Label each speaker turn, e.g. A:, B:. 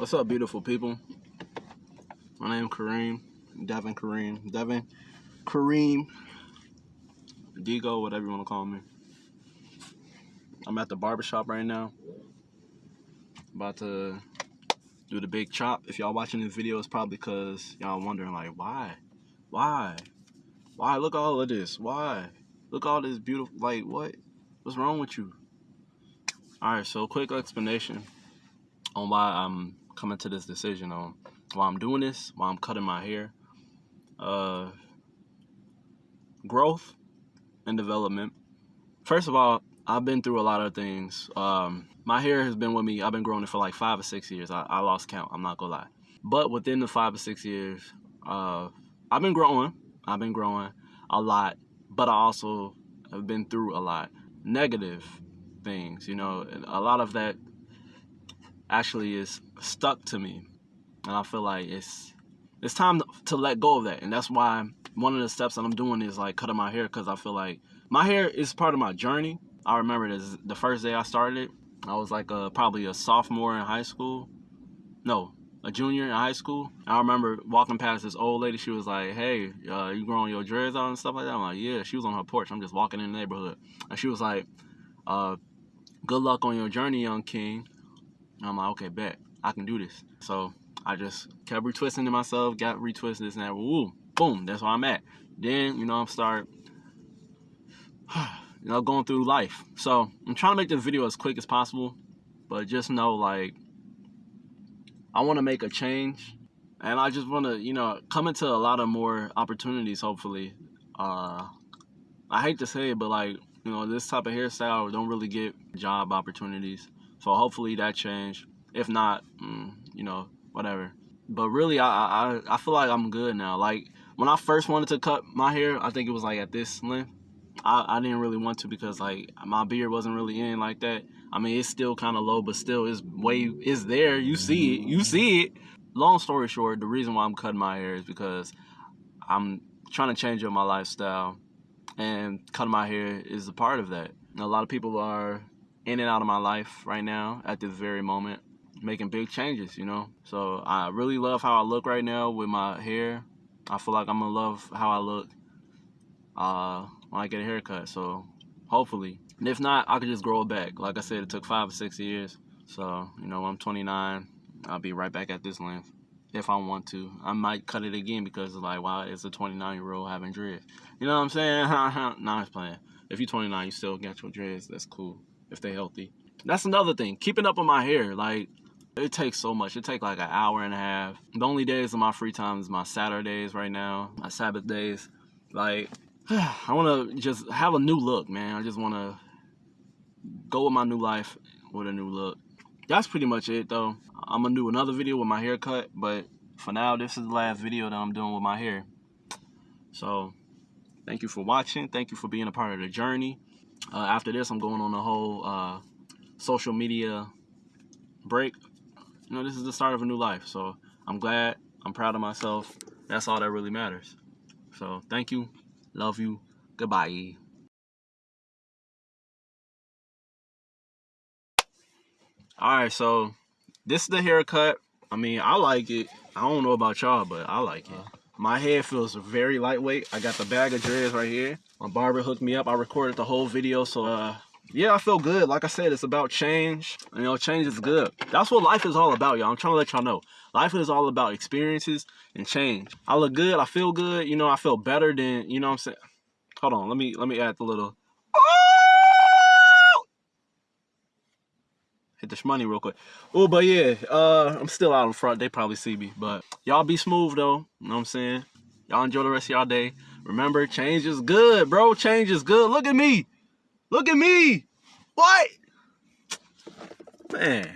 A: What's up, beautiful people? My name is Kareem, Devin Kareem, Devin Kareem, Digo, whatever you want to call me. I'm at the barbershop right now. About to do the big chop. If y'all watching this video, it's probably because y'all wondering like, why? Why? Why? Look all of this. Why? Look all this beautiful, like what? What's wrong with you? All right, so quick explanation on why I'm coming to this decision on why I'm doing this, why I'm cutting my hair. Uh, growth and development. First of all, I've been through a lot of things. Um, my hair has been with me. I've been growing it for like five or six years. I, I lost count. I'm not gonna lie. But within the five or six years, uh, I've been growing. I've been growing a lot, but I also have been through a lot negative things, you know, a lot of that actually is stuck to me. And I feel like it's it's time to let go of that. And that's why one of the steps that I'm doing is like cutting my hair because I feel like my hair is part of my journey. I remember this the first day I started, I was like a, probably a sophomore in high school. No, a junior in high school. I remember walking past this old lady. She was like, "Hey, uh, you growing your dreads out and stuff like that?" I'm like, "Yeah." She was on her porch. I'm just walking in the neighborhood, and she was like, uh, good luck on your journey, young king. I'm like, okay, bet. I can do this. So I just kept retwisting to myself, got retwisted this and that. Woo, boom, that's where I'm at. Then, you know, I'm start, you know, going through life. So I'm trying to make this video as quick as possible, but just know, like, I want to make a change. And I just want to, you know, come into a lot of more opportunities, hopefully. Uh, I hate to say it, but like, you know, this type of hairstyle don't really get job opportunities. So hopefully that changed. If not, mm, you know, whatever. But really, I, I I feel like I'm good now. Like when I first wanted to cut my hair, I think it was like at this length. I, I didn't really want to because like my beard wasn't really in like that. I mean, it's still kind of low, but still it's way is there. You see it. You see it. Long story short, the reason why I'm cutting my hair is because I'm trying to change up my lifestyle and cutting my hair is a part of that. And a lot of people are in and out of my life right now at this very moment, making big changes, you know. So I really love how I look right now with my hair. I feel like I'm gonna love how I look uh, when I get a haircut. So hopefully, and if not, I could just grow it back. Like I said, it took five or six years. So you know, I'm 29. I'll be right back at this length if I want to. I might cut it again because like, wow, it's a 29 year old having dreads. You know what I'm saying? nah, I'm playing. If you're 29, you still got your dreads. That's cool if they're healthy. That's another thing. Keeping up with my hair, like it takes so much. It takes like an hour and a half. The only days of my free time is my Saturdays right now, my Sabbath days. Like I want to just have a new look, man. I just want to go with my new life with a new look. That's pretty much it, though. I'm gonna do another video with my haircut, but for now, this is the last video that I'm doing with my hair. So, thank you for watching. Thank you for being a part of the journey. Uh, after this, I'm going on a whole uh, social media break. You know, this is the start of a new life. So, I'm glad. I'm proud of myself. That's all that really matters. So, thank you. Love you. Goodbye. All right, so this is the haircut. I mean, I like it. I don't know about y'all, but I like it. My head feels very lightweight. I got the bag of dreads right here. My barber hooked me up. I recorded the whole video, so uh, yeah, I feel good. Like I said, it's about change. You know, change is good. That's what life is all about, y'all. I'm trying to let y'all know. Life is all about experiences and change. I look good. I feel good. You know, I feel better than, you know what I'm saying? Hold on. Let me let me add the little hit the money real quick. Oh, but yeah, uh, I'm still out in front. They probably see me. But y'all be smooth, though. You know what I'm saying? Y'all enjoy the rest of y'all day. Remember, change is good, bro. Change is good. Look at me. Look at me. What? Man.